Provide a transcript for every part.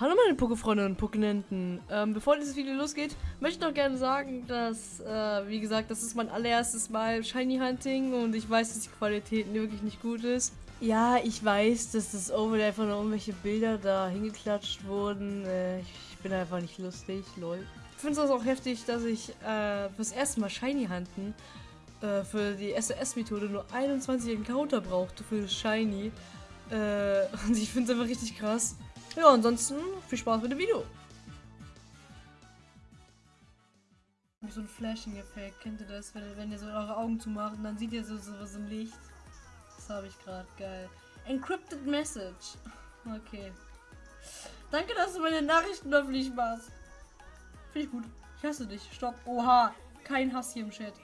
Hallo meine Pokéfreunde und Pokénenten. Ähm, bevor dieses Video losgeht, möchte ich noch gerne sagen, dass, äh, wie gesagt, das ist mein allererstes Mal Shiny Hunting und ich weiß, dass die Qualität wirklich nicht gut ist. Ja, ich weiß, dass das Overlay einfach nur irgendwelche Bilder da hingeklatscht wurden. Äh, ich bin einfach nicht lustig, lol. Ich finde es auch heftig, dass ich äh, fürs erste Mal Shiny Hunten äh, für die SOS-Methode nur 21 Encounter brauchte für Shiny. Äh, und ich finde es einfach richtig krass. Ja, ansonsten viel Spaß mit dem Video. So ein Flashing-Effekt, kennt ihr das? Wenn, wenn ihr so eure Augen zumacht und dann seht ihr so, so was im Licht. Das habe ich gerade, geil. Encrypted Message. Okay. Danke, dass du meine Nachrichten öffentlich machst. Finde ich gut. Ich hasse dich. Stopp. Oha. Kein Hass hier im Chat.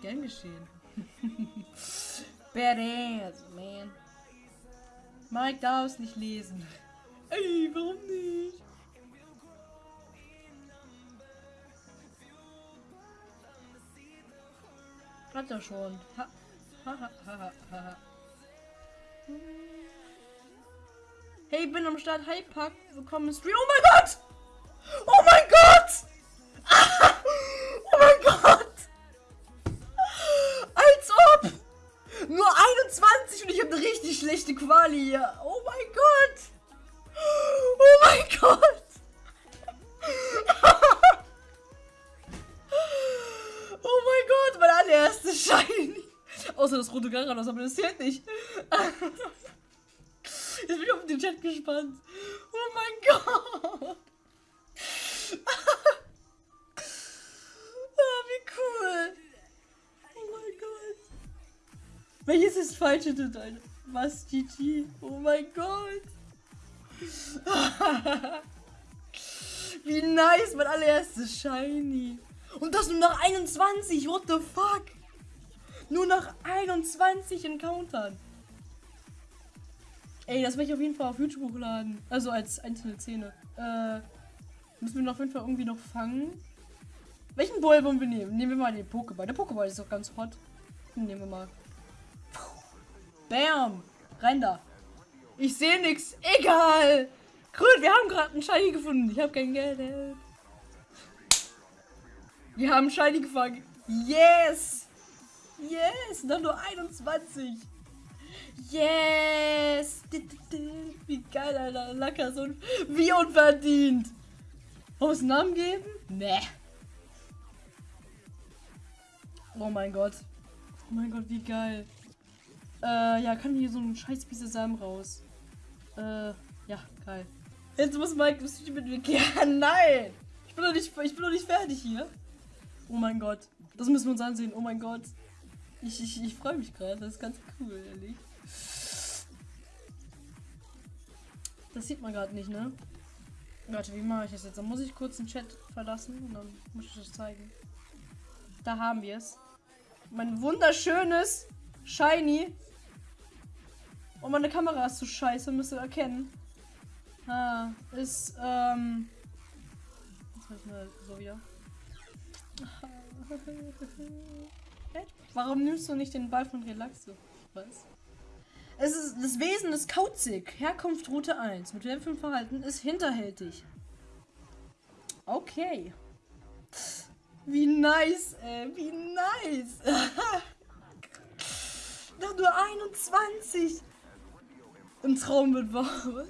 Gern geschehen. Badass, man. Mike darf es nicht lesen. Ey, warum nicht? Hat er schon. Ha. Hey, bin am Start. Hi, Pack. Willkommen im Stream. Oh mein Gott! Oh mein Gott! oh mein Gott! Als ob! Nur 21 und ich habe eine richtig schlechte Quali hier. Oh mein Gott! Oh Gott! oh mein Gott, mein allererstes Shiny. Außer das rote Garanos, aber das zählt nicht. Jetzt bin ich auf den Chat gespannt. Oh mein Gott! oh, wie cool! Oh mein Gott! Welches ist falsch in deinem? Was, GG? Oh mein Gott! Wie nice, mein allererstes Shiny. Und das nur nach 21, what the fuck? Nur nach 21 Encountern. Ey, das werde ich auf jeden Fall auf YouTube hochladen. Also als einzelne Szene. Äh, müssen wir noch auf jeden Fall irgendwie noch fangen. Welchen Ball wollen wir nehmen? Nehmen wir mal den Pokéball. Der Pokéball ist doch ganz hot. nehmen wir mal. Bam! Rein da. Ich sehe nichts. Egal. Wir haben gerade einen Shiny gefunden. Ich habe kein Geld. Wir haben Shiny gefangen. Yes. Yes. Noch nur 21. Yes. Wie geil, Alter. Lacker. So wie unverdient. Aus Namen geben? Nee. Oh mein Gott. Oh mein Gott, wie geil. Äh, ja, kann hier so ein scheiß Piece Samen raus. Äh, ja, geil. Jetzt muss Mike das Video mit mir gehen. Nein! Ich bin, doch nicht, ich bin doch nicht fertig hier. Oh mein Gott. Das müssen wir uns ansehen. Oh mein Gott. Ich, ich, ich freue mich gerade. Das ist ganz cool, ehrlich. Das sieht man gerade nicht, ne? Warte, wie mache ich das jetzt? Dann muss ich kurz den Chat verlassen und dann muss ich das zeigen. Da haben wir es. Mein wunderschönes Shiny und meine Kamera ist zu scheiße, müsst ihr erkennen. Ist, ähm. Jetzt halt mal so wieder. Warum nimmst du nicht den Ball von Relaxo? Was? Es ist, das Wesen ist kauzig. Herkunft Route 1. Mit dem Verhalten ist hinterhältig. Okay. Wie nice, ey. Wie nice. Noch nur 21. Im Traum wird wahr.